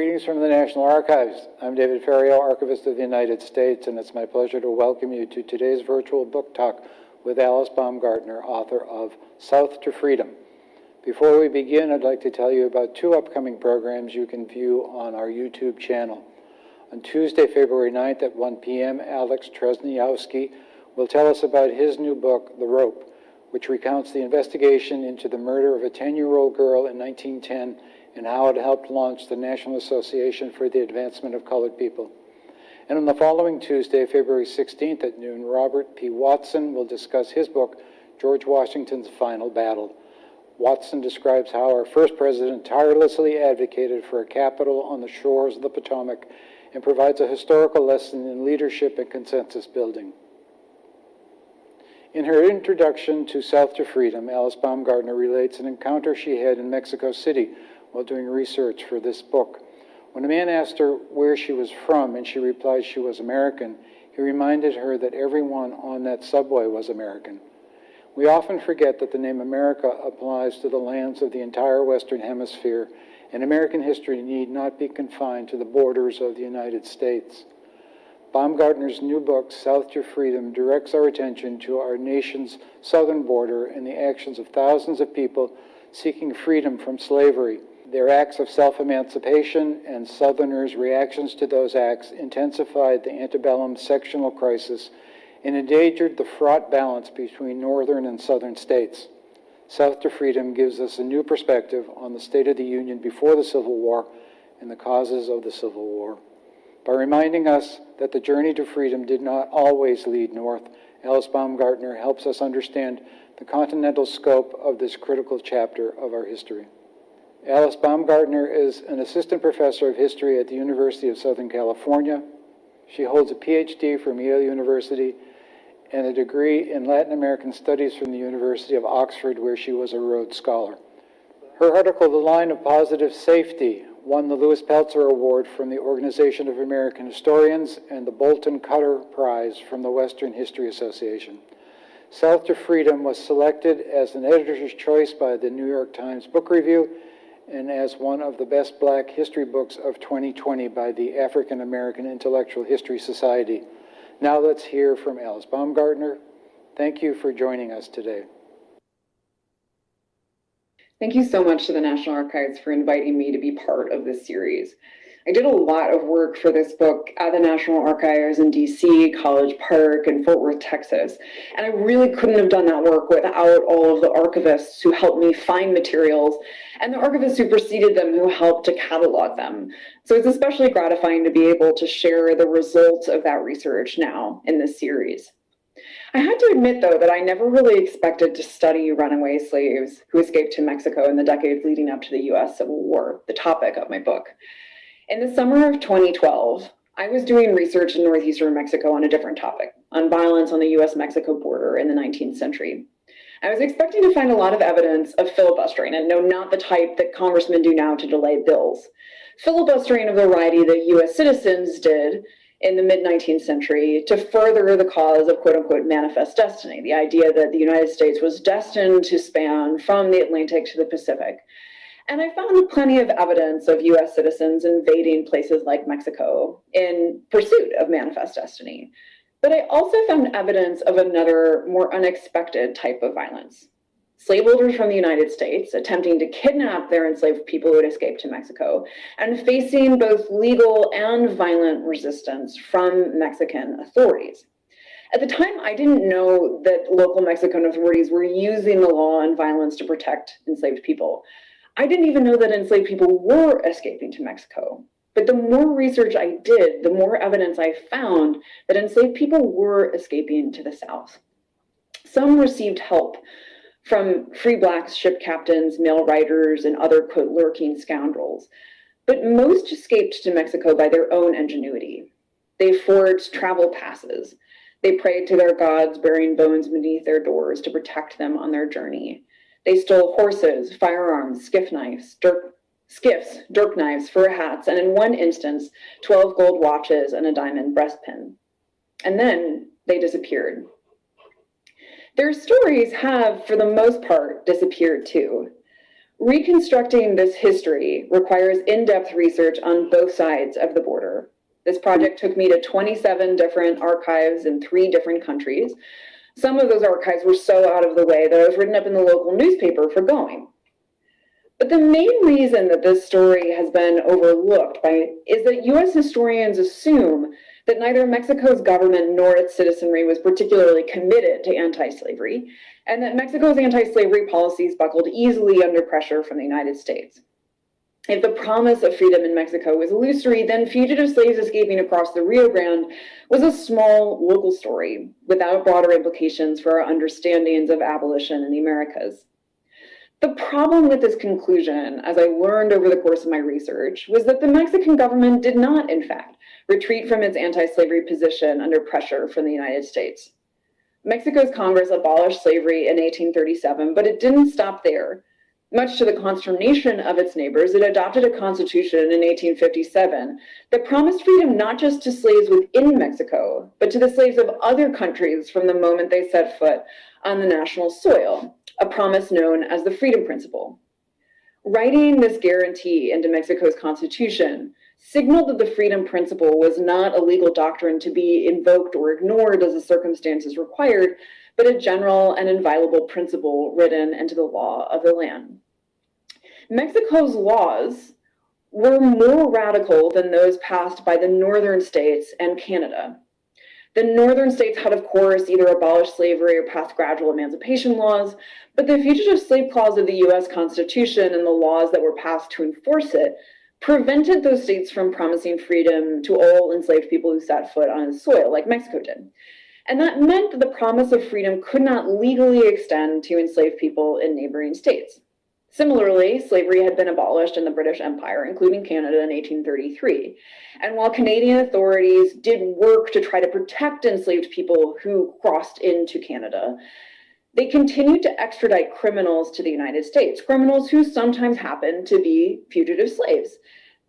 Greetings from the National Archives. I'm David Ferriero, Archivist of the United States, and it's my pleasure to welcome you to today's virtual book talk with Alice Baumgartner, author of South to Freedom. Before we begin, I'd like to tell you about two upcoming programs you can view on our YouTube channel. On Tuesday, February 9th at 1 p.m., Alex Tresniowski will tell us about his new book, The Rope, which recounts the investigation into the murder of a 10-year-old girl in 1910 and how it helped launch the National Association for the Advancement of Colored People. And on the following Tuesday, February 16th at noon, Robert P. Watson will discuss his book, George Washington's Final Battle. Watson describes how our first president tirelessly advocated for a capital on the shores of the Potomac and provides a historical lesson in leadership and consensus building. In her introduction to South to Freedom, Alice Baumgartner relates an encounter she had in Mexico City while doing research for this book. When a man asked her where she was from and she replied she was American, he reminded her that everyone on that subway was American. We often forget that the name America applies to the lands of the entire Western Hemisphere, and American history need not be confined to the borders of the United States. Baumgartner's new book, South to Freedom, directs our attention to our nation's southern border and the actions of thousands of people seeking freedom from slavery. Their acts of self-emancipation and Southerners' reactions to those acts intensified the antebellum sectional crisis and endangered the fraught balance between northern and southern states. South to Freedom gives us a new perspective on the state of the Union before the Civil War and the causes of the Civil War. By reminding us that the journey to freedom did not always lead north, Alice Baumgartner helps us understand the continental scope of this critical chapter of our history. Alice Baumgartner is an assistant professor of history at the University of Southern California. She holds a PhD from Yale University and a degree in Latin American Studies from the University of Oxford, where she was a Rhodes Scholar. Her article, The Line of Positive Safety, won the Louis Pelzer Award from the Organization of American Historians and the Bolton Cutter Prize from the Western History Association. South to Freedom was selected as an editor's choice by the New York Times Book Review and as one of the best black history books of 2020 by the African American Intellectual History Society. Now let's hear from Alice Baumgartner. Thank you for joining us today. Thank you so much to the National Archives for inviting me to be part of this series. I did a lot of work for this book at the National Archives in DC, College Park, and Fort Worth, Texas. And I really couldn't have done that work without all of the archivists who helped me find materials and the archivists who preceded them who helped to catalog them. So it's especially gratifying to be able to share the results of that research now in this series. I had to admit, though, that I never really expected to study runaway slaves who escaped to Mexico in the decades leading up to the US Civil War, the topic of my book. In the summer of 2012, I was doing research in northeastern Mexico on a different topic, on violence on the US-Mexico border in the 19th century. I was expecting to find a lot of evidence of filibustering, and no, not the type that congressmen do now to delay bills. Filibustering of the variety that US citizens did in the mid-19th century to further the cause of quote-unquote manifest destiny, the idea that the United States was destined to span from the Atlantic to the Pacific, and I found plenty of evidence of US citizens invading places like Mexico in pursuit of manifest destiny. But I also found evidence of another more unexpected type of violence. Slaveholders from the United States attempting to kidnap their enslaved people who had escaped to Mexico and facing both legal and violent resistance from Mexican authorities. At the time, I didn't know that local Mexican authorities were using the law and violence to protect enslaved people. I didn't even know that enslaved people were escaping to Mexico. But the more research I did, the more evidence I found that enslaved people were escaping to the South. Some received help from free blacks, ship captains, mail riders, and other quote, lurking scoundrels. But most escaped to Mexico by their own ingenuity. They forged travel passes. They prayed to their gods, burying bones beneath their doors to protect them on their journey. They stole horses, firearms, skiff knives, skiffs, dirk knives, fur hats, and in one instance, 12 gold watches and a diamond breastpin. And then they disappeared. Their stories have, for the most part, disappeared too. Reconstructing this history requires in-depth research on both sides of the border. This project took me to 27 different archives in three different countries. Some of those archives were so out of the way that I was written up in the local newspaper for going. But the main reason that this story has been overlooked by is that US historians assume that neither Mexico's government nor its citizenry was particularly committed to anti-slavery, and that Mexico's anti-slavery policies buckled easily under pressure from the United States. If the promise of freedom in Mexico was illusory, then fugitive slaves escaping across the Rio Grande was a small local story without broader implications for our understandings of abolition in the Americas. The problem with this conclusion, as I learned over the course of my research, was that the Mexican government did not, in fact, retreat from its anti-slavery position under pressure from the United States. Mexico's Congress abolished slavery in 1837, but it didn't stop there. Much to the consternation of its neighbors, it adopted a constitution in 1857 that promised freedom not just to slaves within Mexico, but to the slaves of other countries from the moment they set foot on the national soil a promise known as the Freedom Principle. Writing this guarantee into Mexico's constitution signaled that the Freedom Principle was not a legal doctrine to be invoked or ignored as the circumstances required, but a general and inviolable principle written into the law of the land. Mexico's laws were more radical than those passed by the northern states and Canada. The northern states had, of course, either abolished slavery or passed gradual emancipation laws, but the Fugitive Slave Clause of the US Constitution and the laws that were passed to enforce it prevented those states from promising freedom to all enslaved people who set foot on its soil, like Mexico did. And that meant that the promise of freedom could not legally extend to enslaved people in neighboring states. Similarly, slavery had been abolished in the British Empire, including Canada in 1833. And while Canadian authorities did work to try to protect enslaved people who crossed into Canada, they continued to extradite criminals to the United States, criminals who sometimes happened to be fugitive slaves,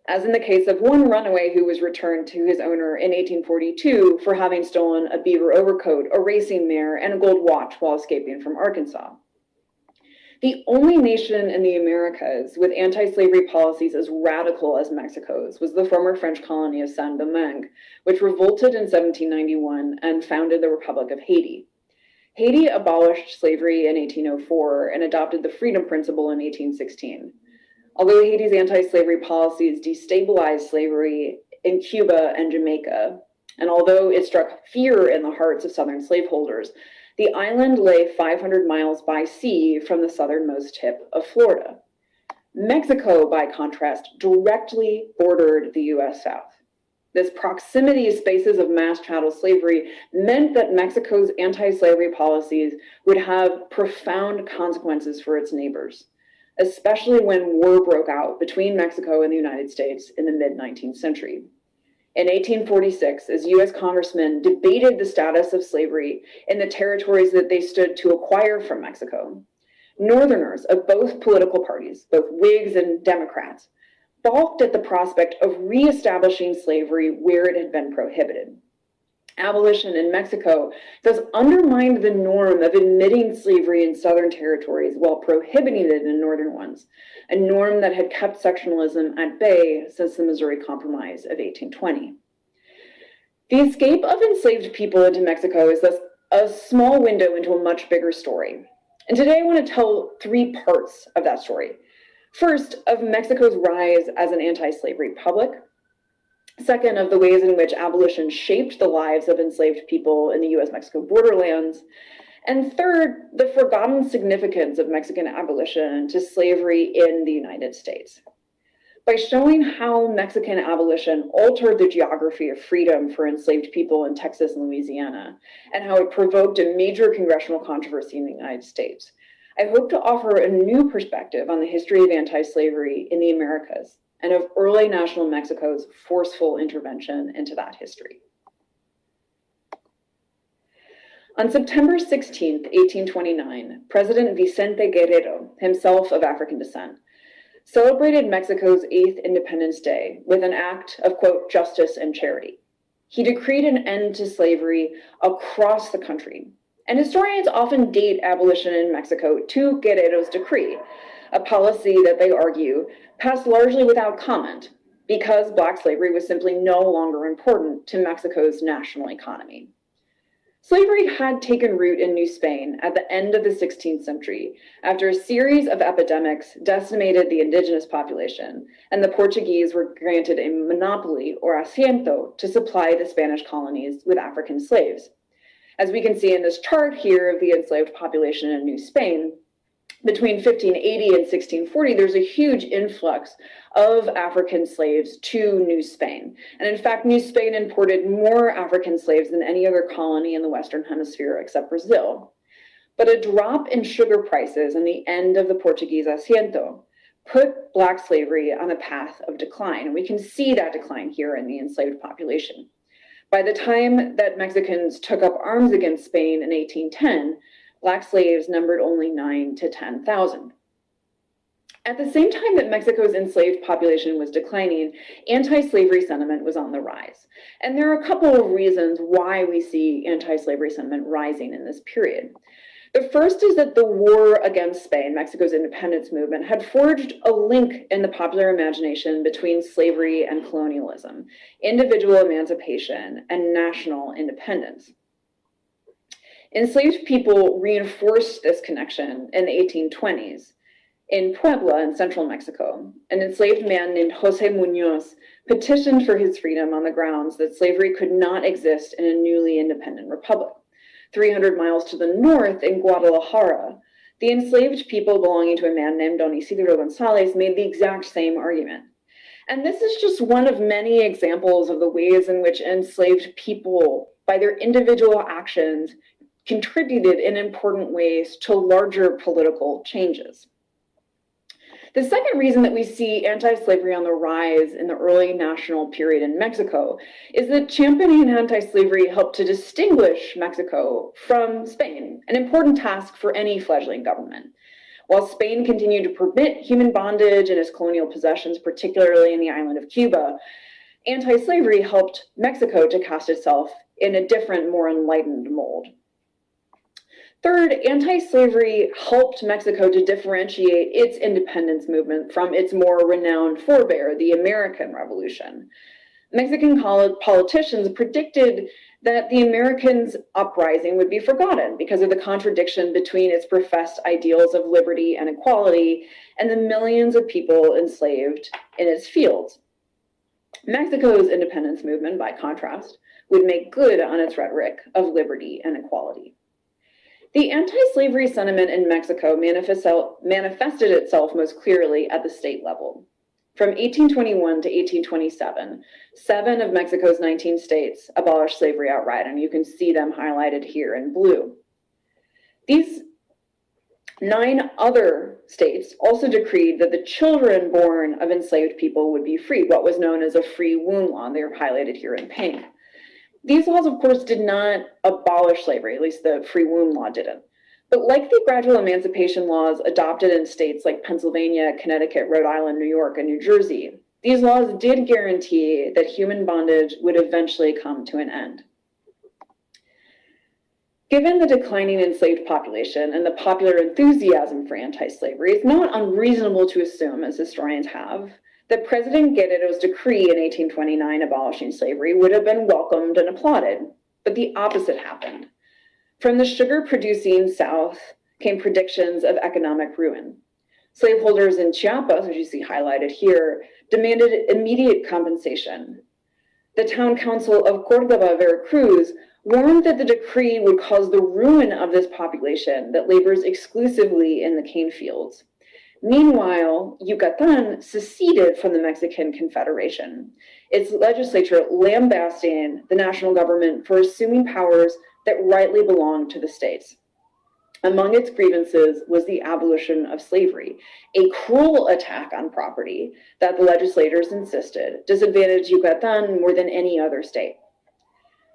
as in the case of one runaway who was returned to his owner in 1842 for having stolen a beaver overcoat, a racing mare, and a gold watch while escaping from Arkansas. The only nation in the Americas with anti-slavery policies as radical as Mexico's was the former French colony of Saint-Domingue, which revolted in 1791 and founded the Republic of Haiti. Haiti abolished slavery in 1804 and adopted the Freedom Principle in 1816. Although Haiti's anti-slavery policies destabilized slavery in Cuba and Jamaica, and although it struck fear in the hearts of Southern slaveholders, the island lay 500 miles by sea from the southernmost tip of Florida. Mexico, by contrast, directly bordered the US South. This proximity spaces of mass chattel slavery meant that Mexico's anti-slavery policies would have profound consequences for its neighbors, especially when war broke out between Mexico and the United States in the mid-19th century. In 1846, as US congressmen debated the status of slavery in the territories that they stood to acquire from Mexico, Northerners of both political parties, both Whigs and Democrats, balked at the prospect of reestablishing slavery where it had been prohibited. Abolition in Mexico thus undermined the norm of admitting slavery in southern territories while prohibiting it in northern ones, a norm that had kept sectionalism at bay since the Missouri Compromise of 1820. The escape of enslaved people into Mexico is thus a small window into a much bigger story. And today I want to tell three parts of that story. First, of Mexico's rise as an anti-slavery republic. Second, of the ways in which abolition shaped the lives of enslaved people in the US-Mexico borderlands. And third, the forgotten significance of Mexican abolition to slavery in the United States. By showing how Mexican abolition altered the geography of freedom for enslaved people in Texas and Louisiana, and how it provoked a major congressional controversy in the United States, I hope to offer a new perspective on the history of anti-slavery in the Americas and of early national Mexico's forceful intervention into that history. On September 16, 1829, President Vicente Guerrero, himself of African descent, celebrated Mexico's eighth Independence Day with an act of, quote, justice and charity. He decreed an end to slavery across the country. And historians often date abolition in Mexico to Guerrero's decree. a policy that they argue passed largely without comment because black slavery was simply no longer important to Mexico's national economy. Slavery had taken root in New Spain at the end of the 16th century after a series of epidemics decimated the indigenous population, and the Portuguese were granted a monopoly or asiento to supply the Spanish colonies with African slaves. As we can see in this chart here of the enslaved population in New Spain, between 1580 and 1640, there's a huge influx of African slaves to New Spain. And in fact, New Spain imported more African slaves than any other colony in the Western Hemisphere except Brazil. But a drop in sugar prices and the end of the Portuguese asiento put Black slavery on a path of decline. And we can see that decline here in the enslaved population. By the time that Mexicans took up arms against Spain in 1810, Black slaves numbered only 9 to 10,000. At the same time that Mexico's enslaved population was declining, anti-slavery sentiment was on the rise. And there are a couple of reasons why we see anti-slavery sentiment rising in this period. The first is that the war against Spain, Mexico's independence movement, had forged a link in the popular imagination between slavery and colonialism, individual emancipation, and national independence. Enslaved people reinforced this connection in the 1820s. In Puebla, in central Mexico, an enslaved man named Jose Munoz petitioned for his freedom on the grounds that slavery could not exist in a newly independent republic. 300 miles to the north, in Guadalajara, the enslaved people belonging to a man named Don Isidro Gonzalez made the exact same argument. And this is just one of many examples of the ways in which enslaved people, by their individual actions, contributed in important ways to larger political changes. The second reason that we see anti-slavery on the rise in the early national period in Mexico is that championing anti-slavery helped to distinguish Mexico from Spain, an important task for any fledgling government. While Spain continued to permit human bondage in its colonial possessions, particularly in the island of Cuba, anti-slavery helped Mexico to cast itself in a different, more enlightened mold. Third, anti-slavery helped Mexico to differentiate its independence movement from its more renowned forebear, the American Revolution. Mexican politicians predicted that the Americans' uprising would be forgotten because of the contradiction between its professed ideals of liberty and equality and the millions of people enslaved in its fields. Mexico's independence movement, by contrast, would make good on its rhetoric of liberty and equality. The anti-slavery sentiment in Mexico manifested itself most clearly at the state level. From 1821 to 1827, seven of Mexico's 19 states abolished slavery outright, and you can see them highlighted here in blue. These nine other states also decreed that the children born of enslaved people would be free, what was known as a free womb law. and They are highlighted here in pink. These laws, of course, did not abolish slavery, at least the free womb law didn't. But like the gradual emancipation laws adopted in states like Pennsylvania, Connecticut, Rhode Island, New York, and New Jersey, these laws did guarantee that human bondage would eventually come to an end. Given the declining enslaved population and the popular enthusiasm for anti-slavery, it's not unreasonable to assume, as historians have, that President Guerrero's decree in 1829 abolishing slavery would have been welcomed and applauded, but the opposite happened. From the sugar-producing South came predictions of economic ruin. Slaveholders in Chiapas, which you see highlighted here, demanded immediate compensation. The town council of Cordova, Veracruz, warned that the decree would cause the ruin of this population that labors exclusively in the cane fields. Meanwhile, Yucatan seceded from the Mexican Confederation, its legislature lambasting the national government for assuming powers that rightly belonged to the states. Among its grievances was the abolition of slavery, a cruel attack on property that the legislators insisted disadvantaged Yucatan more than any other state.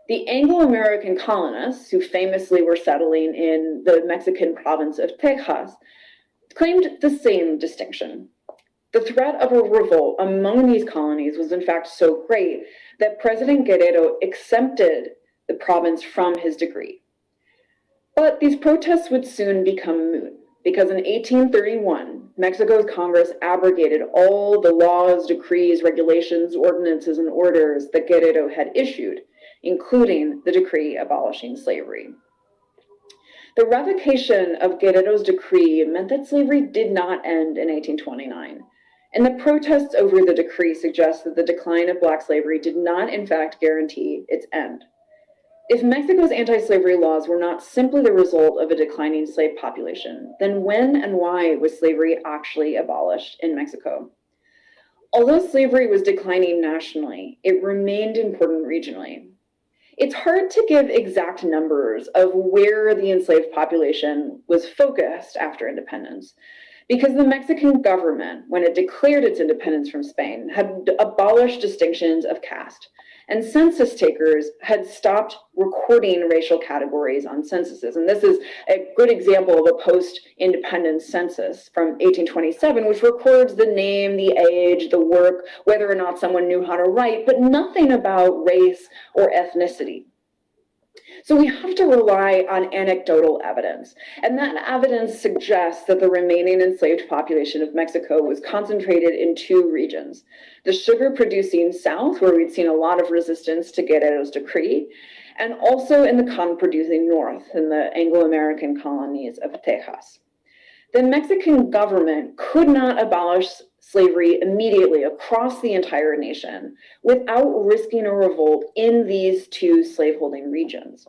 The Anglo-American colonists, who famously were settling in the Mexican province of Texas, claimed the same distinction. The threat of a revolt among these colonies was in fact so great that President Guerrero exempted the province from his decree. But these protests would soon become moot because in 1831, Mexico's Congress abrogated all the laws, decrees, regulations, ordinances, and orders that Guerrero had issued, including the decree abolishing slavery. The revocation of Guerrero's decree meant that slavery did not end in 1829. And the protests over the decree suggest that the decline of Black slavery did not, in fact, guarantee its end. If Mexico's anti slavery laws were not simply the result of a declining slave population, then when and why was slavery actually abolished in Mexico? Although slavery was declining nationally, it remained important regionally. It's hard to give exact numbers of where the enslaved population was focused after independence, because the Mexican government, when it declared its independence from Spain, had abolished distinctions of caste, and census takers had stopped recording racial categories on censuses. And this is a good example of a post independence census from 1827, which records the name, the age, the work, whether or not someone knew how to write, but nothing about race or ethnicity. So we have to rely on anecdotal evidence. And that evidence suggests that the remaining enslaved population of Mexico was concentrated in two regions. The sugar producing south, where we'd seen a lot of resistance to Guerrero's decree, and also in the cotton producing north, in the Anglo American colonies of Texas. The Mexican government could not abolish slavery immediately across the entire nation without risking a revolt in these two slaveholding regions.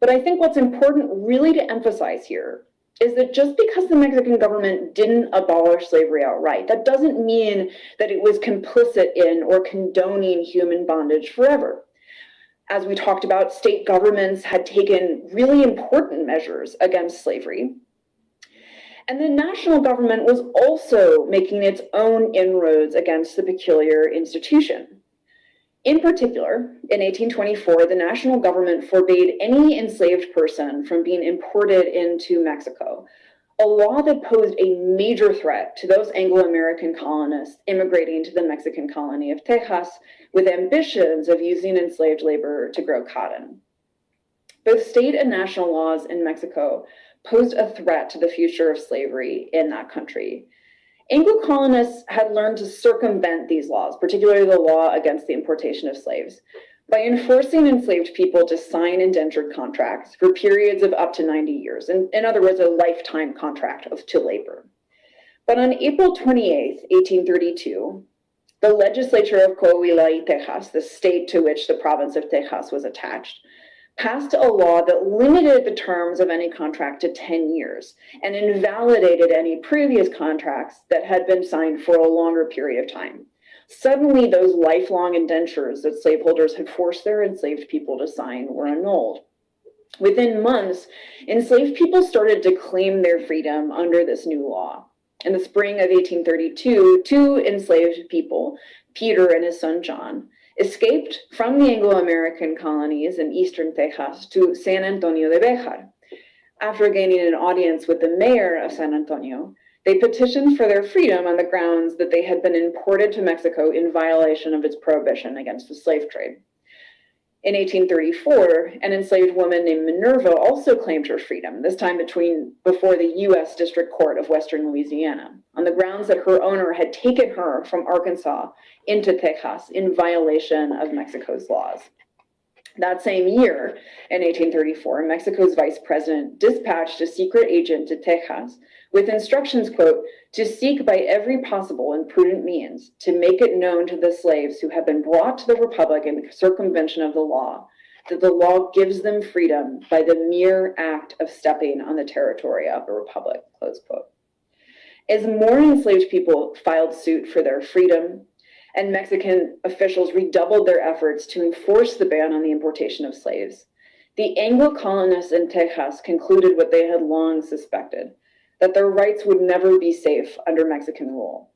But I think what's important really to emphasize here is that just because the Mexican government didn't abolish slavery outright, that doesn't mean that it was complicit in or condoning human bondage forever. As we talked about, state governments had taken really important measures against slavery. And the national government was also making its own inroads against the peculiar institution. In particular, in 1824, the national government forbade any enslaved person from being imported into Mexico, a law that posed a major threat to those Anglo American colonists immigrating to the Mexican colony of Texas with ambitions of using enslaved labor to grow cotton. Both state and national laws in Mexico posed a threat to the future of slavery in that country. Anglo colonists had learned to circumvent these laws, particularly the law against the importation of slaves, by enforcing enslaved people to sign indentured contracts for periods of up to 90 years. In, in other words, a lifetime contract of, to labor. But on April 28, 1832, the legislature of Coahuila y Texas, the state to which the province of Texas was attached, passed a law that limited the terms of any contract to 10 years and invalidated any previous contracts that had been signed for a longer period of time. Suddenly, those lifelong indentures that slaveholders had forced their enslaved people to sign were annulled. Within months, enslaved people started to claim their freedom under this new law. In the spring of 1832, two enslaved people, Peter and his son John, escaped from the Anglo-American colonies in eastern Texas to San Antonio de Bejar. After gaining an audience with the mayor of San Antonio, they petitioned for their freedom on the grounds that they had been imported to Mexico in violation of its prohibition against the slave trade. In 1834, an enslaved woman named Minerva also claimed her freedom, this time between before the U.S. District Court of Western Louisiana, on the grounds that her owner had taken her from Arkansas into Texas in violation of Mexico's laws. That same year, in 1834, Mexico's vice president dispatched a secret agent to Texas with instructions, quote, to seek by every possible and prudent means to make it known to the slaves who have been brought to the Republic in circumvention of the law that the law gives them freedom by the mere act of stepping on the territory of the Republic, close quote. As more enslaved people filed suit for their freedom, and Mexican officials redoubled their efforts to enforce the ban on the importation of slaves. The Anglo colonists in Texas concluded what they had long suspected that their rights would never be safe under Mexican rule.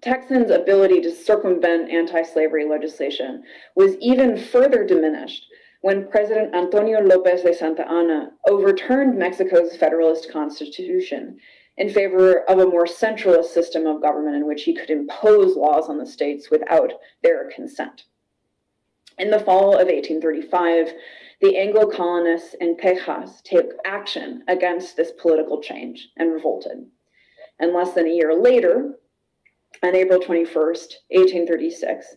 Texans' ability to circumvent anti slavery legislation was even further diminished when President Antonio Lopez de Santa Anna overturned Mexico's Federalist Constitution in favor of a more centralist system of government in which he could impose laws on the states without their consent. In the fall of 1835, the Anglo colonists in Texas took action against this political change and revolted. And less than a year later, on April 21st, 1836,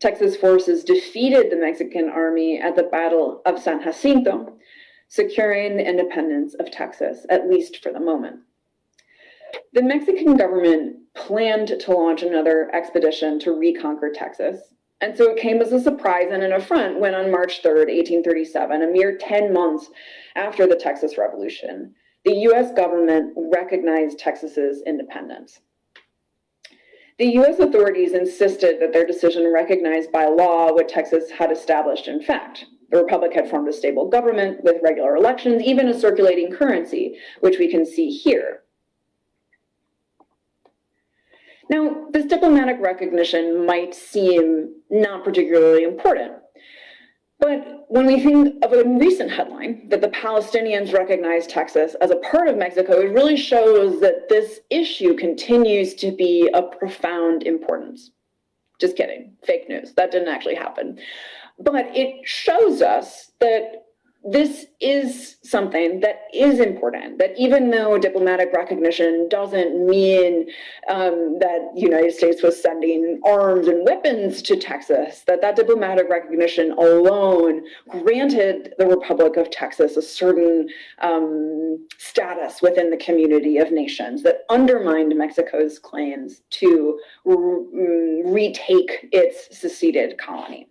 Texas forces defeated the Mexican army at the Battle of San Jacinto, securing the independence of Texas, at least for the moment. The Mexican government planned to launch another expedition to reconquer Texas, and so it came as a surprise and an affront when on March 3rd, 1837, a mere 10 months after the Texas Revolution, the US government recognized Texas's independence. The US authorities insisted that their decision recognized by law what Texas had established in fact. The Republic had formed a stable government with regular elections, even a circulating currency, which we can see here. Now, this diplomatic recognition might seem not particularly important. But when we think of a recent headline that the Palestinians recognize Texas as a part of Mexico, it really shows that this issue continues to be of profound importance. Just kidding, fake news. That didn't actually happen. But it shows us that this is something that is important, that even though diplomatic recognition doesn't mean um, that the United States was sending arms and weapons to Texas, that that diplomatic recognition alone granted the Republic of Texas a certain um, status within the community of nations that undermined Mexico's claims to mm, retake its seceded colony.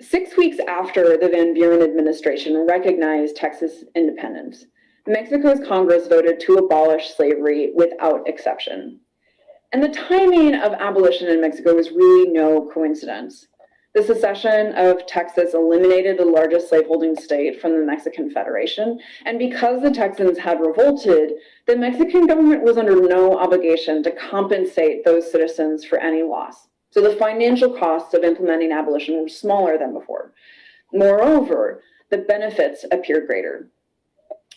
Six weeks after the Van Buren administration recognized Texas independence, Mexico's Congress voted to abolish slavery without exception. And the timing of abolition in Mexico was really no coincidence. The secession of Texas eliminated the largest slaveholding state from the Mexican Federation, and because the Texans had revolted, the Mexican government was under no obligation to compensate those citizens for any loss. So the financial costs of implementing abolition were smaller than before. Moreover, the benefits appear greater.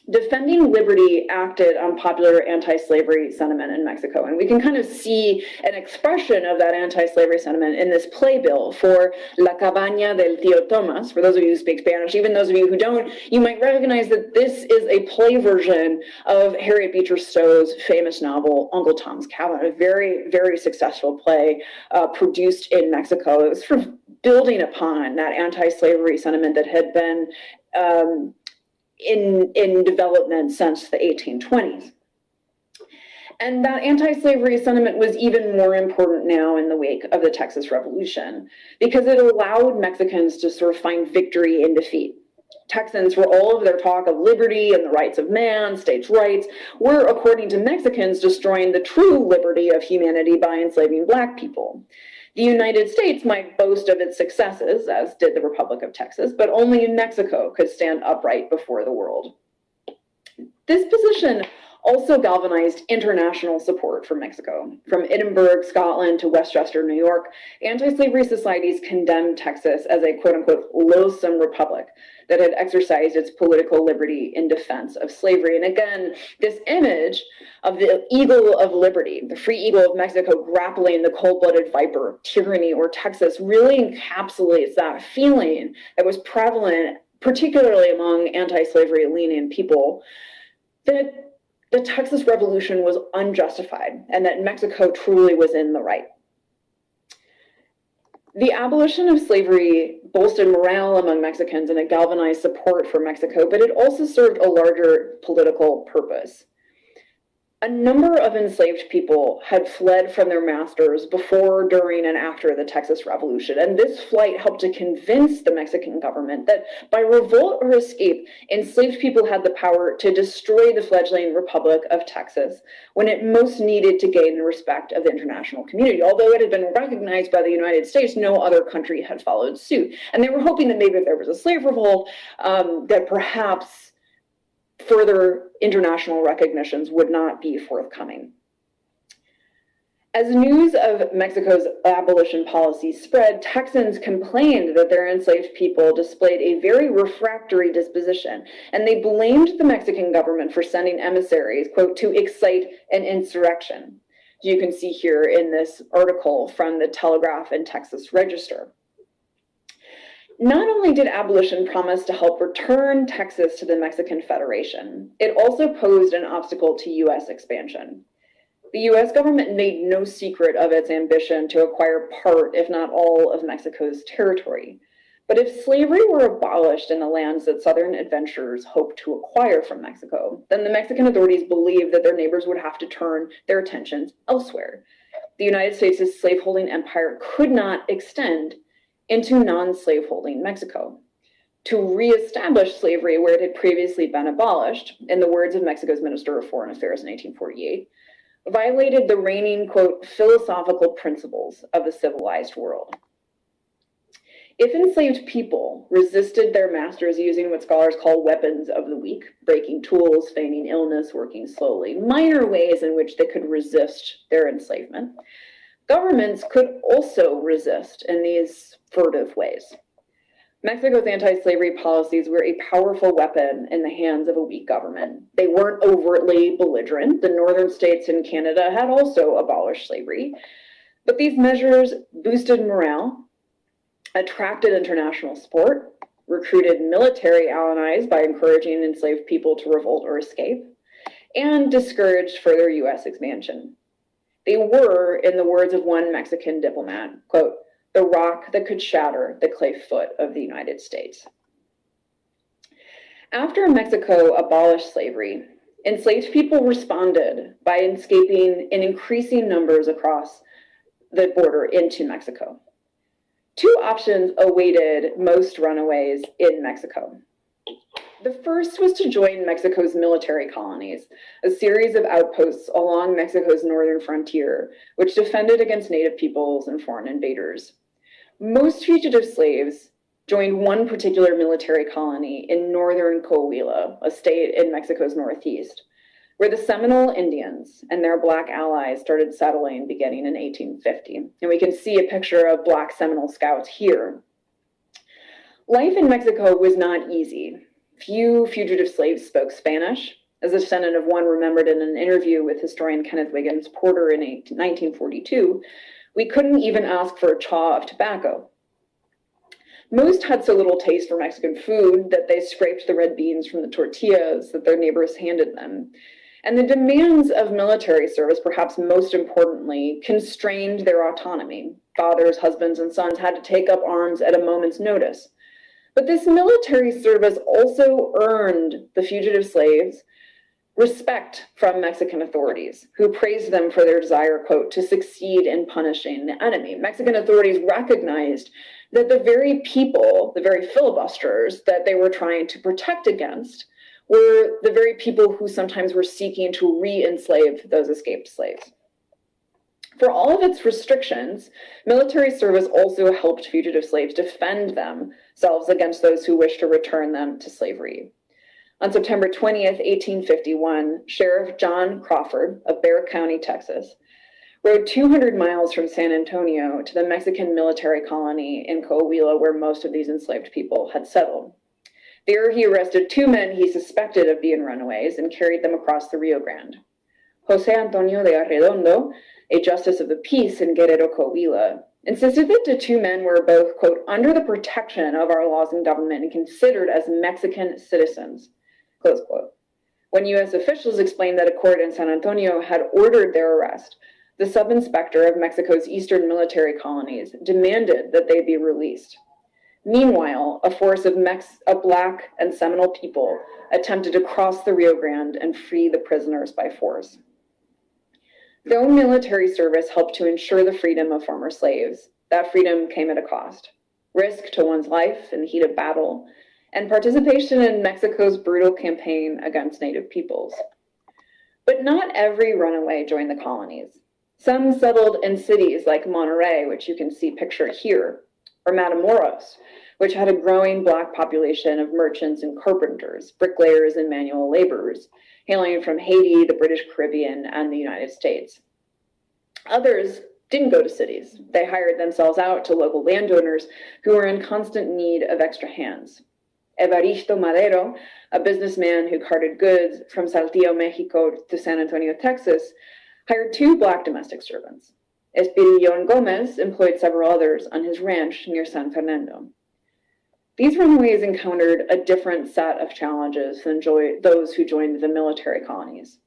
Defending Liberty acted on popular anti-slavery sentiment in Mexico. And we can kind of see an expression of that anti-slavery sentiment in this playbill for La Cabaña del Tío Tomas. For those of you who speak Spanish, even those of you who don't, you might recognize that this is a play version of Harriet Beecher Stowe's famous novel, Uncle Tom's Cabin, a very, very successful play uh, produced in Mexico. It was building upon that anti-slavery sentiment that had been um, in, in development since the 1820s. And that anti-slavery sentiment was even more important now in the wake of the Texas Revolution, because it allowed Mexicans to sort of find victory in defeat. Texans, for all of their talk of liberty and the rights of man, states' rights, were, according to Mexicans, destroying the true liberty of humanity by enslaving black people. The United States might boast of its successes, as did the Republic of Texas, but only Mexico could stand upright before the world. This position also galvanized international support for Mexico. From Edinburgh, Scotland to Westchester, New York, anti-slavery societies condemned Texas as a quote-unquote loathsome republic that had exercised its political liberty in defense of slavery. And again, this image of the eagle of liberty, the free eagle of Mexico grappling the cold-blooded viper, tyranny, or Texas really encapsulates that feeling that was prevalent, particularly among anti-slavery leaning people, that the Texas Revolution was unjustified and that Mexico truly was in the right. The abolition of slavery bolstered morale among Mexicans and it galvanized support for Mexico, but it also served a larger political purpose. A number of enslaved people had fled from their masters before, during, and after the Texas Revolution, and this flight helped to convince the Mexican government that by revolt or escape, enslaved people had the power to destroy the fledgling Republic of Texas when it most needed to gain the respect of the international community. Although it had been recognized by the United States, no other country had followed suit. And they were hoping that maybe if there was a slave revolt, um, that perhaps further international recognitions would not be forthcoming. As news of Mexico's abolition policy spread, Texans complained that their enslaved people displayed a very refractory disposition, and they blamed the Mexican government for sending emissaries, quote, to excite an insurrection. You can see here in this article from the Telegraph and Texas Register. Not only did abolition promise to help return Texas to the Mexican Federation, it also posed an obstacle to U.S. expansion. The US government made no secret of its ambition to acquire part, if not all, of Mexico's territory. But if slavery were abolished in the lands that Southern adventurers hoped to acquire from Mexico, then the Mexican authorities believed that their neighbors would have to turn their attentions elsewhere. The United States' slaveholding empire could not extend into non slaveholding Mexico. To reestablish slavery where it had previously been abolished, in the words of Mexico's Minister of Foreign Affairs in 1848, violated the reigning, quote, philosophical principles of the civilized world. If enslaved people resisted their masters using what scholars call weapons of the weak, breaking tools, feigning illness, working slowly, minor ways in which they could resist their enslavement, governments could also resist in these furtive ways. Mexico's anti slavery policies were a powerful weapon in the hands of a weak government. They weren't overtly belligerent. The northern states in Canada had also abolished slavery. But these measures boosted morale, attracted international support, recruited military allies by encouraging enslaved people to revolt or escape, and discouraged further U.S. expansion. They were, in the words of one Mexican diplomat, quote, the rock that could shatter the clay foot of the United States. After Mexico abolished slavery, enslaved people responded by escaping in increasing numbers across the border into Mexico. Two options awaited most runaways in Mexico. The first was to join Mexico's military colonies, a series of outposts along Mexico's northern frontier, which defended against native peoples and foreign invaders. Most fugitive slaves joined one particular military colony in northern Coahuila, a state in Mexico's northeast, where the Seminole Indians and their Black allies started settling beginning in 1850. And we can see a picture of Black Seminole scouts here. Life in Mexico was not easy. Few fugitive slaves spoke Spanish. As a descendant of one remembered in an interview with historian Kenneth Wiggins Porter in 1942, we couldn't even ask for a chaw of tobacco. Most had so little taste for Mexican food that they scraped the red beans from the tortillas that their neighbors handed them. And the demands of military service, perhaps most importantly, constrained their autonomy. Fathers, husbands, and sons had to take up arms at a moment's notice. But this military service also earned the fugitive slaves respect from Mexican authorities, who praised them for their desire, quote, to succeed in punishing the enemy. Mexican authorities recognized that the very people, the very filibusters that they were trying to protect against, were the very people who sometimes were seeking to re enslave those escaped slaves. For all of its restrictions, military service also helped fugitive slaves defend themselves against those who wished to return them to slavery. On September 20th, 1851, Sheriff John Crawford of Bexar County, Texas, rode 200 miles from San Antonio to the Mexican military colony in Coahuila, where most of these enslaved people had settled. There, he arrested two men he suspected of being runaways and carried them across the Rio Grande. Jose Antonio de Arredondo, a justice of the peace in Guerrero, Coahuila, insisted that the two men were both, quote, under the protection of our laws and government and considered as Mexican citizens. Close quote. When U.S. officials explained that a court in San Antonio had ordered their arrest, the sub inspector of Mexico's eastern military colonies demanded that they be released. Meanwhile, a force of, Mex- of black and Seminole people attempted to cross the Rio Grande and free the prisoners by force. Though military service helped to ensure the freedom of former slaves, that freedom came at a cost risk to one's life in the heat of battle, and participation in Mexico's brutal campaign against Native peoples. But not every runaway joined the colonies. Some settled in cities like Monterrey, which you can see pictured here, or Matamoros, which had a growing Black population of merchants and carpenters, bricklayers, and manual laborers, hailing from Haiti, the British Caribbean, and the United States. Others didn't go to cities. They hired themselves out to local landowners who were in constant need of extra hands. Evaristo Madero, a businessman who carted goods from Saltillo, Mexico to San Antonio, Texas, hired two black domestic servants. Espirillon Gomez employed several others on his ranch near San Fernando. These runaways encountered a different set of challenges than those who joined the military colonies.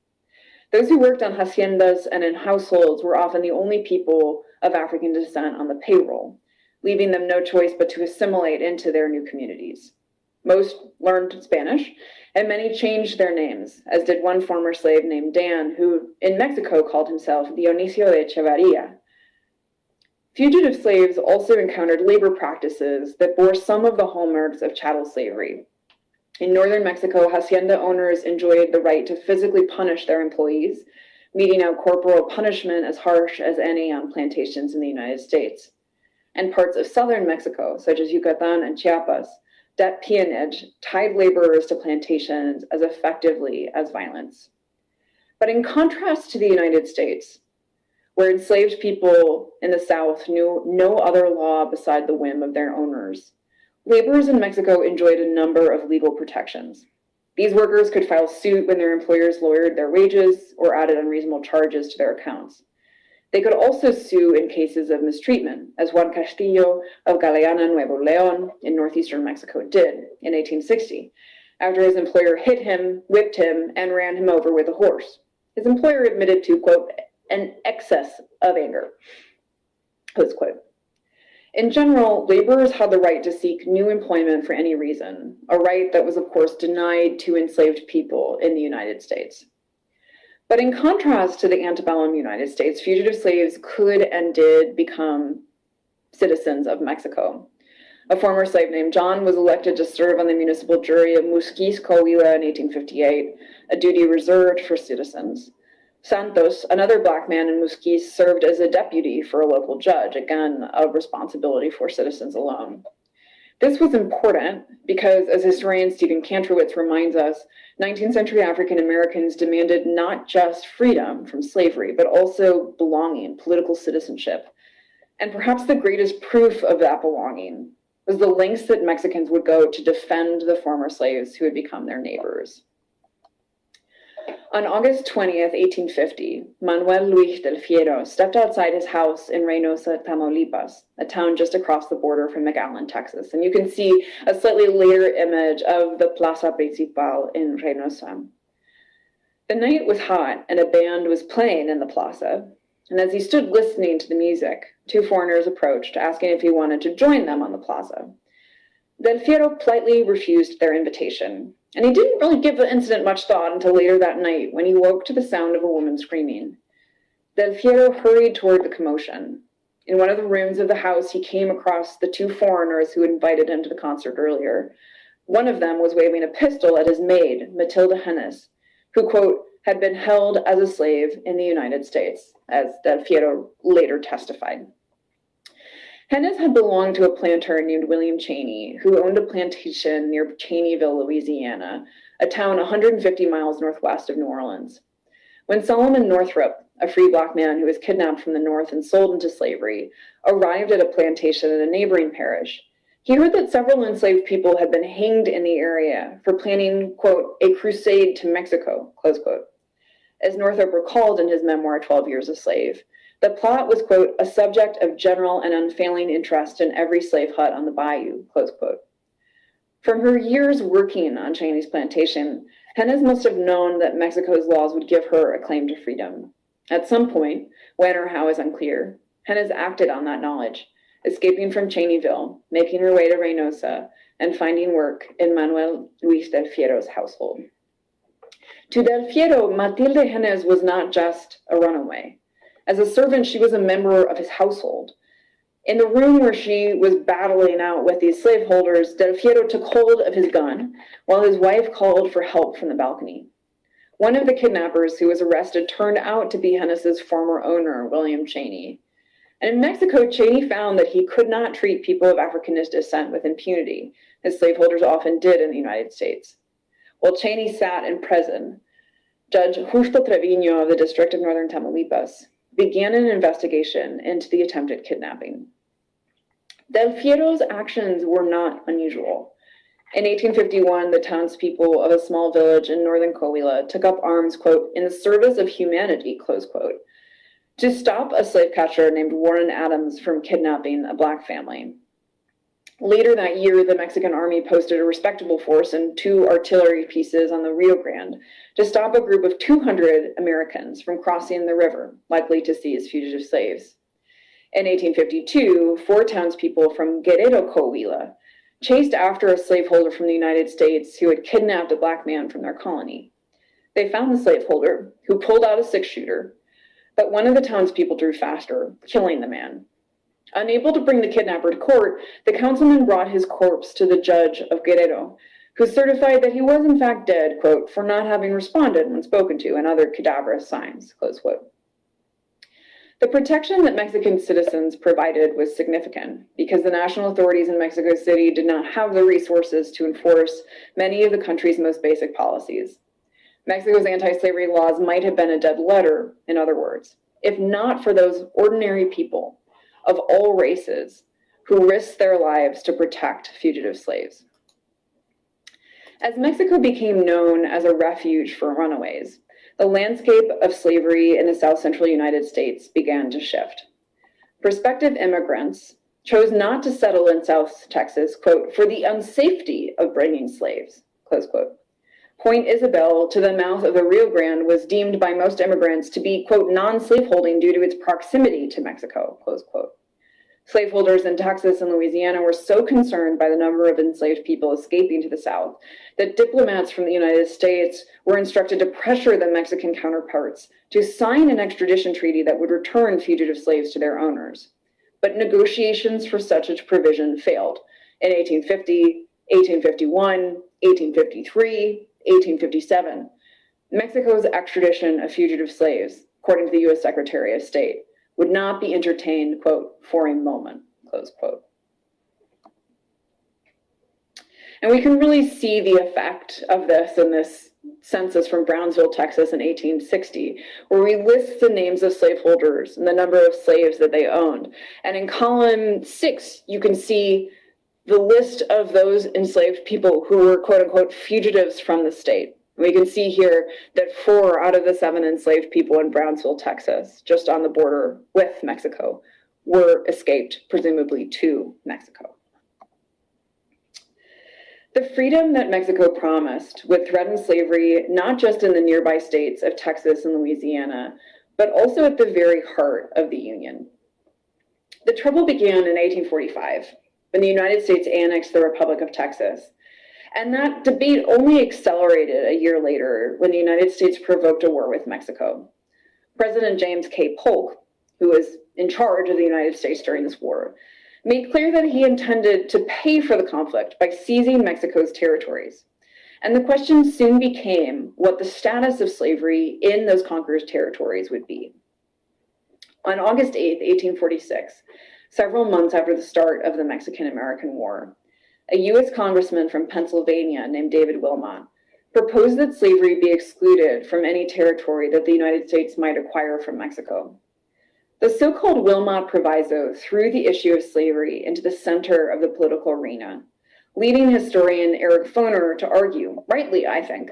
Those who worked on haciendas and in households were often the only people of African descent on the payroll, leaving them no choice but to assimilate into their new communities. Most learned Spanish, and many changed their names, as did one former slave named Dan, who in Mexico called himself Dionisio de Echevarria. Fugitive slaves also encountered labor practices that bore some of the hallmarks of chattel slavery. In northern Mexico, hacienda owners enjoyed the right to physically punish their employees, meting out corporal punishment as harsh as any on plantations in the United States. And parts of southern Mexico, such as Yucatan and Chiapas, that peonage tied laborers to plantations as effectively as violence. But in contrast to the United States, where enslaved people in the South knew no other law beside the whim of their owners. Laborers in Mexico enjoyed a number of legal protections. These workers could file suit when their employers lowered their wages or added unreasonable charges to their accounts. They could also sue in cases of mistreatment, as Juan Castillo of Galeana, Nuevo Leon, in northeastern Mexico did in 1860, after his employer hit him, whipped him, and ran him over with a horse. His employer admitted to, quote, an excess of anger. Close quote. In general, laborers had the right to seek new employment for any reason, a right that was, of course, denied to enslaved people in the United States. But in contrast to the antebellum United States, fugitive slaves could and did become citizens of Mexico. A former slave named John was elected to serve on the municipal jury of Muzquiz, Coahuila in 1858, a duty reserved for citizens. Santos, another black man in Muzquiz, served as a deputy for a local judge, again, a responsibility for citizens alone. This was important because, as historian Stephen Kantrowitz reminds us, 19th century African Americans demanded not just freedom from slavery, but also belonging, political citizenship. And perhaps the greatest proof of that belonging was the lengths that Mexicans would go to defend the former slaves who had become their neighbors. On August 20th, 1850, Manuel Luis del Fierro stepped outside his house in Reynosa, Tamaulipas, a town just across the border from McAllen, Texas. And you can see a slightly later image of the Plaza Principal in Reynosa. The night was hot and a band was playing in the plaza. And as he stood listening to the music, two foreigners approached, asking if he wanted to join them on the plaza. Del Fierro politely refused their invitation, and he didn't really give the incident much thought until later that night when he woke to the sound of a woman screaming. Del Fierro hurried toward the commotion. In one of the rooms of the house, he came across the two foreigners who invited him to the concert earlier. One of them was waving a pistol at his maid, Matilda Hennes, who, quote, had been held as a slave in the United States, as Del Fierro later testified. Hennes had belonged to a planter named William Cheney, who owned a plantation near Cheneyville, Louisiana, a town 150 miles northwest of New Orleans. When Solomon Northup, a free black man who was kidnapped from the north and sold into slavery, arrived at a plantation in a neighboring parish, he heard that several enslaved people had been hanged in the area for planning, quote, a crusade to Mexico, close quote. As Northup recalled in his memoir, 12 Years a Slave, the plot was, quote, a subject of general and unfailing interest in every slave hut on the bayou, close quote. From her years working on Cheney's plantation, Hennes must have known that Mexico's laws would give her a claim to freedom. At some point, when or how is unclear, Hennes acted on that knowledge, escaping from Cheneyville, making her way to Reynosa, and finding work in Manuel Luis del Fierro's household. To Del Fierro, Matilde Hennes was not just a runaway. As a servant, she was a member of his household. In the room where she was battling out with these slaveholders, Del took hold of his gun while his wife called for help from the balcony. One of the kidnappers who was arrested turned out to be Hennes's former owner, William Cheney. And in Mexico, Cheney found that he could not treat people of African descent with impunity, as slaveholders often did in the United States. While Cheney sat in prison, Judge Justo Trevino of the District of Northern Tamaulipas began an investigation into the attempted kidnapping. Del Fierro's actions were not unusual. In 1851, the townspeople of a small village in northern Coahuila took up arms, quote, in the service of humanity, close quote, to stop a slave catcher named Warren Adams from kidnapping a black family. Later that year, the Mexican army posted a respectable force and two artillery pieces on the Rio Grande to stop a group of 200 Americans from crossing the river, likely to seize fugitive slaves. In 1852, four townspeople from Guerrero Coahuila chased after a slaveholder from the United States who had kidnapped a black man from their colony. They found the slaveholder, who pulled out a six shooter, but one of the townspeople drew faster, killing the man. Unable to bring the kidnapper to court, the councilman brought his corpse to the judge of Guerrero, who certified that he was in fact dead, quote, for not having responded when spoken to and other cadaverous signs, close quote. The protection that Mexican citizens provided was significant because the national authorities in Mexico City did not have the resources to enforce many of the country's most basic policies. Mexico's anti slavery laws might have been a dead letter, in other words, if not for those ordinary people of all races who risked their lives to protect fugitive slaves. As Mexico became known as a refuge for runaways, the landscape of slavery in the South Central United States began to shift. Prospective immigrants chose not to settle in South Texas, quote, for the unsafety of bringing slaves, close quote. Point Isabel to the mouth of the Rio Grande was deemed by most immigrants to be, quote, non-slaveholding due to its proximity to Mexico, close quote. Slaveholders in Texas and Louisiana were so concerned by the number of enslaved people escaping to the South that diplomats from the United States were instructed to pressure the Mexican counterparts to sign an extradition treaty that would return fugitive slaves to their owners. But negotiations for such a provision failed in 1850, 1851, 1853, 1857. Mexico's extradition of fugitive slaves, according to the U.S. Secretary of State, would not be entertained, quote, for a moment, close quote. And we can really see the effect of this in this census from Brownsville, Texas in 1860, where we list the names of slaveholders and the number of slaves that they owned. And in column six, you can see the list of those enslaved people who were quote unquote fugitives from the state. We can see here that four out of the seven enslaved people in Brownsville, Texas, just on the border with Mexico, were escaped, presumably to Mexico. The freedom that Mexico promised would threaten slavery not just in the nearby states of Texas and Louisiana, but also at the very heart of the Union. The trouble began in 1845 when the United States annexed the Republic of Texas and that debate only accelerated a year later when the United States provoked a war with Mexico. President James K. Polk, who was in charge of the United States during this war, made clear that he intended to pay for the conflict by seizing Mexico's territories. And the question soon became what the status of slavery in those conquered territories would be. On August 8, 1846, several months after the start of the Mexican American War, a U.S. congressman from Pennsylvania named David Wilmot proposed that slavery be excluded from any territory that the United States might acquire from Mexico. The so called Wilmot Proviso threw the issue of slavery into the center of the political arena, leading historian Eric Foner to argue, rightly, I think,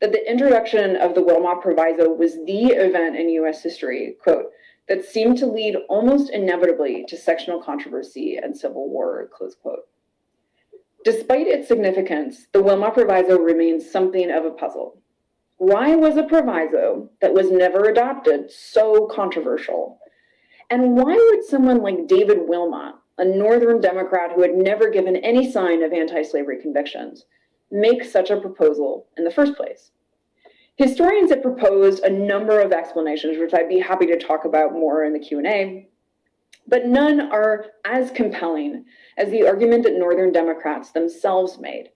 that the introduction of the Wilmot Proviso was the event in U.S. history, quote, that seemed to lead almost inevitably to sectional controversy and civil war, close quote. Despite its significance, the Wilmot Proviso remains something of a puzzle. Why was a proviso that was never adopted so controversial? And why would someone like David Wilmot, a Northern Democrat who had never given any sign of anti-slavery convictions, make such a proposal in the first place? Historians have proposed a number of explanations, which I'd be happy to talk about more in the Q&A, but none are as compelling as the argument that Northern Democrats themselves made,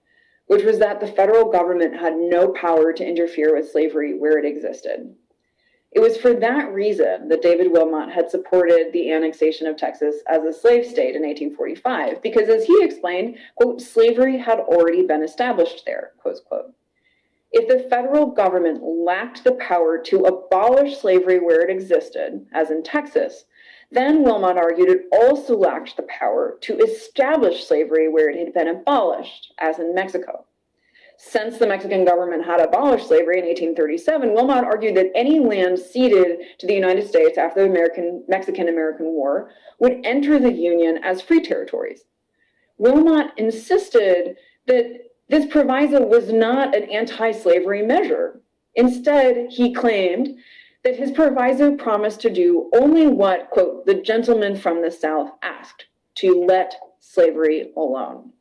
which was that the federal government had no power to interfere with slavery where it existed. It was for that reason that David Wilmot had supported the annexation of Texas as a slave state in 1845, because as he explained, quote, slavery had already been established there, close quote. If the federal government lacked the power to abolish slavery where it existed, as in Texas, then Wilmot argued it also lacked the power to establish slavery where it had been abolished, as in Mexico. Since the Mexican government had abolished slavery in 1837, Wilmot argued that any land ceded to the United States after the American Mexican American War would enter the Union as free territories. Wilmot insisted that this proviso was not an anti-slavery measure. Instead, he claimed that his proviso promised to do only what, quote, the gentleman from the South asked, to let slavery alone.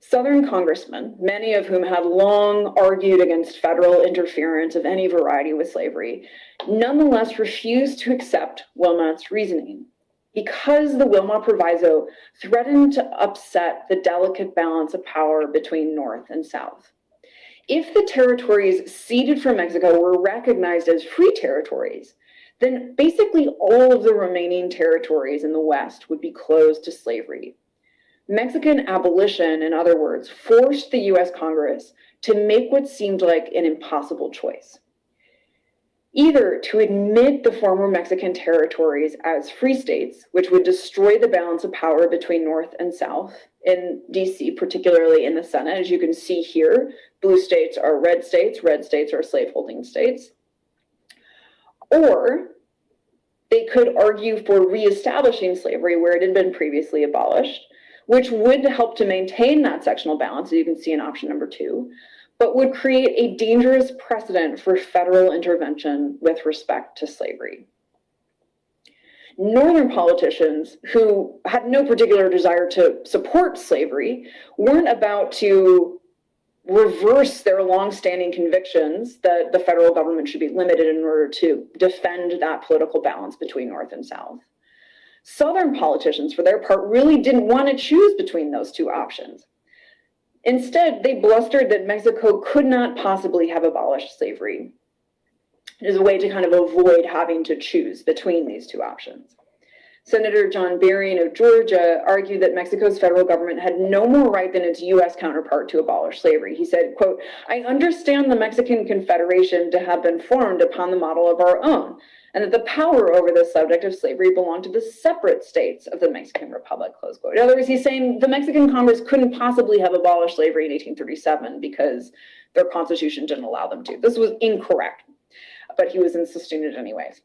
Southern congressmen, many of whom had long argued against federal interference of any variety with slavery, nonetheless refused to accept Wilmot's reasoning because the Wilmot Proviso threatened to upset the delicate balance of power between North and South. If the territories ceded from Mexico were recognized as free territories, then basically all of the remaining territories in the West would be closed to slavery. Mexican abolition, in other words, forced the US Congress to make what seemed like an impossible choice. Either to admit the former Mexican territories as free states, which would destroy the balance of power between North and South in DC, particularly in the Senate. As you can see here, blue states are red states, red states are slaveholding states. Or they could argue for reestablishing slavery where it had been previously abolished, which would help to maintain that sectional balance, as you can see in option number two, but would create a dangerous precedent for federal intervention with respect to slavery. Northern politicians who had no particular desire to support slavery weren't about to reverse their longstanding convictions that the federal government should be limited in order to defend that political balance between North and South. Southern politicians, for their part, really didn't want to choose between those two options. Instead, they blustered that Mexico could not possibly have abolished slavery as a way to kind of avoid having to choose between these two options. Senator John Berrien of Georgia argued that Mexico's federal government had no more right than its U.S. counterpart to abolish slavery. He said, quote, I understand the Mexican Confederation to have been formed upon the model of our own, and that the power over the subject of slavery belonged to the separate states of the Mexican Republic, close quote. In other words, he's saying the Mexican Congress couldn't possibly have abolished slavery in 1837 because their constitution didn't allow them to. This was incorrect, but he was insisting it anyways.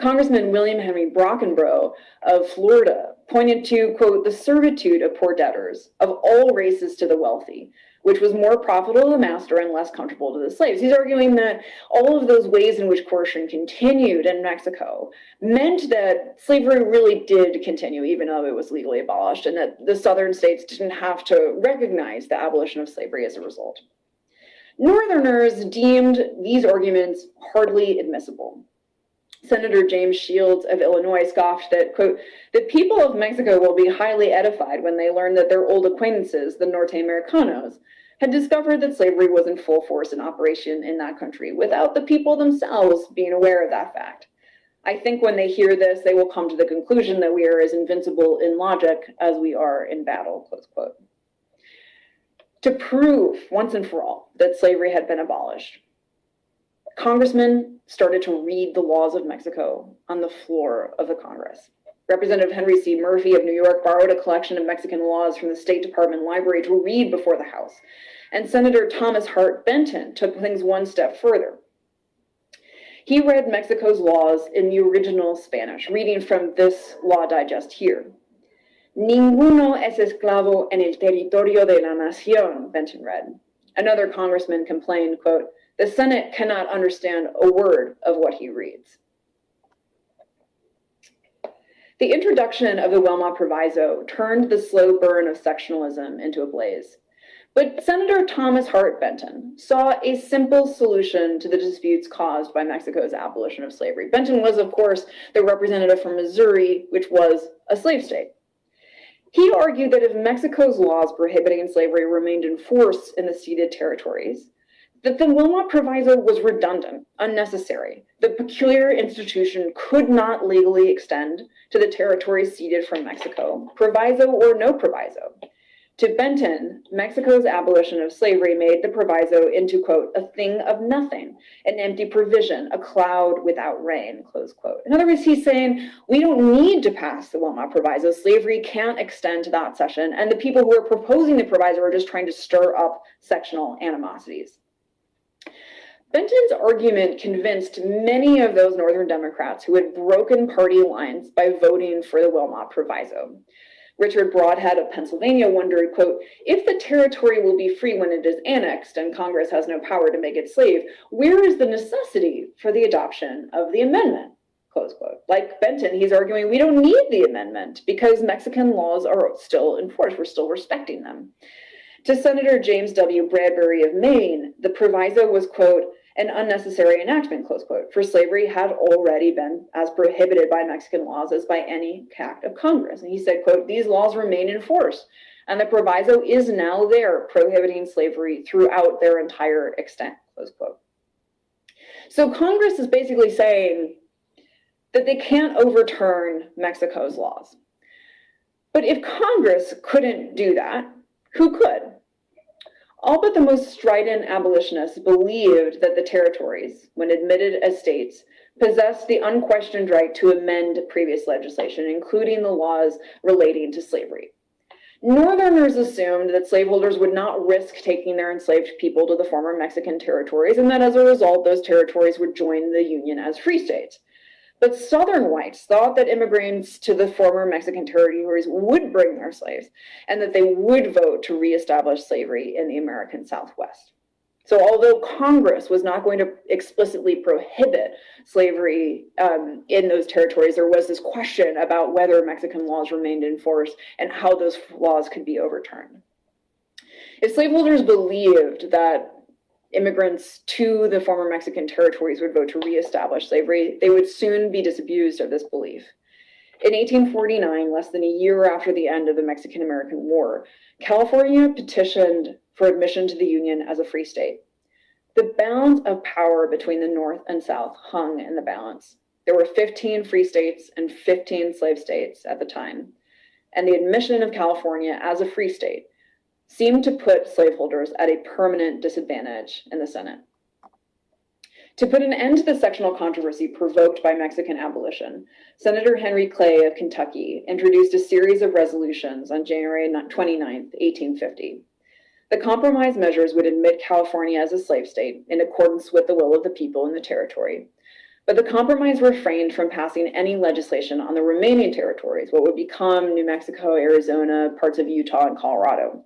Congressman William Henry Brockenbrough of Florida pointed to, quote, the servitude of poor debtors of all races to the wealthy, which was more profitable to the master and less comfortable to the slaves. He's arguing that all of those ways in which coercion continued in Mexico meant that slavery really did continue, even though it was legally abolished, and that the southern states didn't have to recognize the abolition of slavery as a result. Northerners deemed these arguments hardly admissible. Senator James Shields of Illinois scoffed that, quote, the people of Mexico will be highly edified when they learn that their old acquaintances, the Norte Americanos, had discovered that slavery was in full force in operation in that country without the people themselves being aware of that fact. I think when they hear this, they will come to the conclusion that we are as invincible in logic as we are in battle, close quote. To prove once and for all that slavery had been abolished, congressmen started to read the laws of Mexico on the floor of the Congress. Representative Henry C. Murphy of New York borrowed a collection of Mexican laws from the State Department library to read before the House. And Senator Thomas Hart Benton took things one step further. He read Mexico's laws in the original Spanish, reading from this law digest here. Ninguno es esclavo en el territorio de la nación, Benton read. Another congressman complained, quote, the Senate cannot understand a word of what he reads. The introduction of the Wilmot Proviso turned the slow burn of sectionalism into a blaze. But Senator Thomas Hart Benton saw a simple solution to the disputes caused by Mexico's abolition of slavery. Benton was, of course, the representative from Missouri, which was a slave state. He argued that if Mexico's laws prohibiting slavery remained in force in the ceded territories, that the Wilmot Proviso was redundant, unnecessary. The peculiar institution could not legally extend to the territories ceded from Mexico, proviso or no proviso. To Benton, Mexico's abolition of slavery made the proviso into, quote, a thing of nothing, an empty provision, a cloud without rain, close quote. In other words, he's saying we don't need to pass the Wilmot Proviso. Slavery can't extend to that cession, and the people who are proposing the proviso are just trying to stir up sectional animosities. Benton's argument convinced many of those Northern Democrats who had broken party lines by voting for the Wilmot Proviso. Richard Brodhead of Pennsylvania wondered, quote, if the territory will be free when it is annexed and Congress has no power to make it slave, where is the necessity for the adoption of the amendment? Close quote. Like Benton, he's arguing we don't need the amendment because Mexican laws are still in force. We're still respecting them. To Senator James W. Bradbury of Maine, the proviso was, quote, an unnecessary enactment, close quote, for slavery had already been as prohibited by Mexican laws as by any act of Congress. And he said, quote, these laws remain in force, and the proviso is now there prohibiting slavery throughout their entire extent, close quote. So Congress is basically saying that they can't overturn Mexico's laws. But if Congress couldn't do that, who could? All but the most strident abolitionists believed that the territories, when admitted as states, possessed the unquestioned right to amend previous legislation, including the laws relating to slavery. Northerners assumed that slaveholders would not risk taking their enslaved people to the former Mexican territories, and that as a result, those territories would join the Union as free states. But Southern whites thought that immigrants to the former Mexican territories would bring their slaves and that they would vote to reestablish slavery in the American Southwest. So, although Congress was not going to explicitly prohibit slavery um, in those territories, there was this question about whether Mexican laws remained in force and how those laws could be overturned. If slaveholders believed that immigrants to the former Mexican territories would vote to reestablish slavery, they would soon be disabused of this belief. In 1849, less than a year after the end of the Mexican American War, California petitioned for admission to the Union as a free state. The balance of power between the North and South hung in the balance. There were 15 free states and 15 slave states at the time, and the admission of California as a free state seemed to put slaveholders at a permanent disadvantage in the Senate. To put an end to the sectional controversy provoked by Mexican abolition, Senator Henry Clay of Kentucky introduced a series of resolutions on January 29, 1850. The compromise measures would admit California as a slave state in accordance with the will of the people in the territory. But the compromise refrained from passing any legislation on the remaining territories, what would become New Mexico, Arizona, parts of Utah, and Colorado.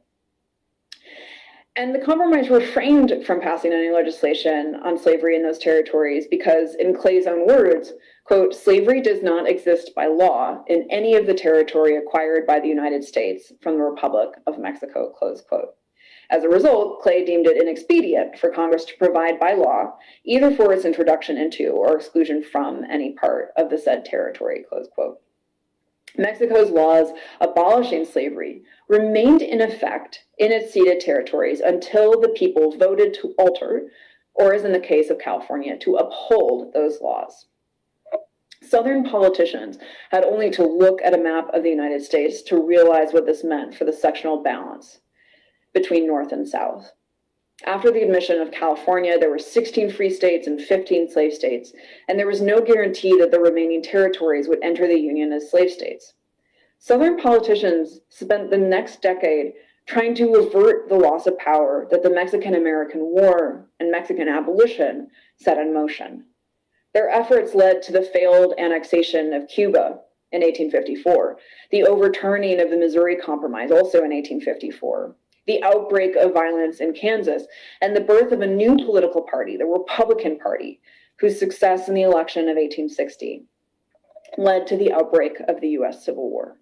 And the compromise refrained from passing any legislation on slavery in those territories because, in Clay's own words, quote, slavery does not exist by law in any of the territory acquired by the United States from the Republic of Mexico, close quote. As a result, Clay deemed it inexpedient for Congress to provide by law either for its introduction into or exclusion from any part of the said territory, close quote. Mexico's laws abolishing slavery remained in effect in its ceded territories until the people voted to alter, or as in the case of California, to uphold those laws. Southern politicians had only to look at a map of the United States to realize what this meant for the sectional balance between North and South. After the admission of California, there were 16 free states and 15 slave states, and there was no guarantee that the remaining territories would enter the Union as slave states. Southern politicians spent the next decade trying to avert the loss of power that the Mexican American War and Mexican abolition set in motion. Their efforts led to the failed annexation of Cuba in 1854, the overturning of the Missouri Compromise also in 1854, the outbreak of violence in Kansas, and the birth of a new political party, the Republican Party, whose success in the election of 1860 led to the outbreak of the US Civil War.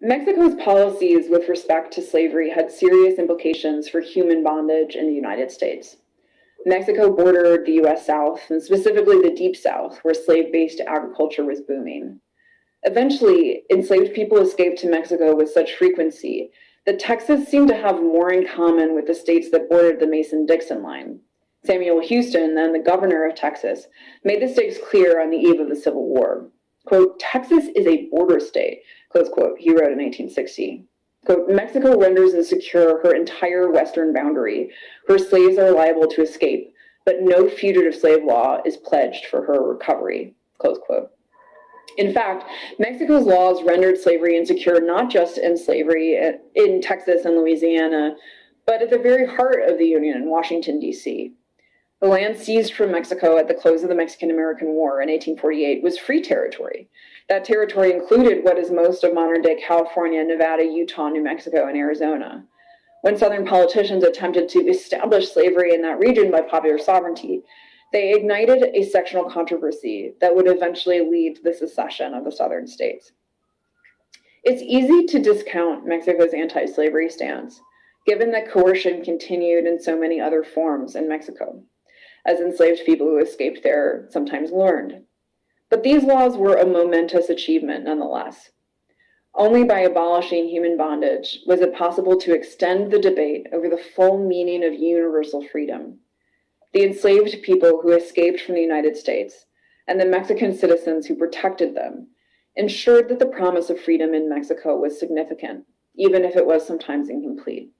Mexico's policies with respect to slavery had serious implications for human bondage in the United States. Mexico bordered the US South, and specifically the Deep South, where slave based agriculture was booming. Eventually, enslaved people escaped to Mexico with such frequency that Texas seemed to have more in common with the states that bordered the Mason Dixon line. Samuel Houston, then the governor of Texas, made the stakes clear on the eve of the Civil War. Quote, Texas is a border state, close quote, he wrote in 1860. Quote, Mexico renders insecure her entire western boundary. Her slaves are liable to escape, but no fugitive slave law is pledged for her recovery, close quote. In fact, Mexico's laws rendered slavery insecure not just in slavery in Texas and Louisiana, but at the very heart of the Union in Washington, D.C. The land seized from Mexico at the close of the Mexican American War in 1848 was free territory. That territory included what is most of modern day California, Nevada, Utah, New Mexico, and Arizona. When Southern politicians attempted to establish slavery in that region by popular sovereignty, they ignited a sectional controversy that would eventually lead to the secession of the Southern states. It's easy to discount Mexico's anti slavery stance, given that coercion continued in so many other forms in Mexico, as enslaved people who escaped there sometimes learned. But these laws were a momentous achievement nonetheless. Only by abolishing human bondage was it possible to extend the debate over the full meaning of universal freedom. The enslaved people who escaped from the United States and the Mexican citizens who protected them ensured that the promise of freedom in Mexico was significant, even if it was sometimes incomplete.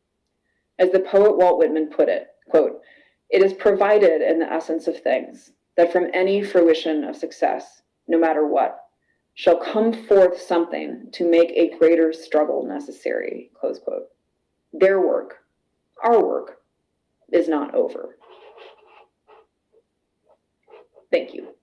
As the poet Walt Whitman put it, quote, it is provided in the essence of things that from any fruition of success, no matter what, shall come forth something to make a greater struggle necessary, close quote. Their work, our work, is not over. Thank you.